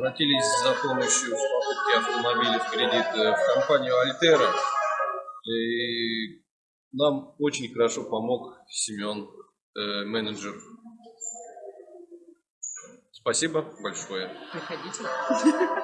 обратились за помощью в покупке автомобиля в кредит э, в компанию Альтера. И нам очень хорошо помог Семен, э, менеджер. Спасибо большое. Приходите.